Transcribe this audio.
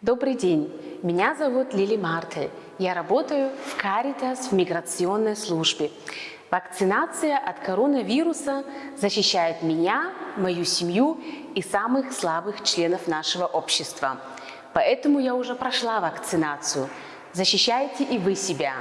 Добрый день, меня зовут Лили Мартель. Я работаю в Caritas в миграционной службе. Вакцинация от коронавируса защищает меня, мою семью и самых слабых членов нашего общества. Поэтому я уже прошла вакцинацию. Защищайте и вы себя.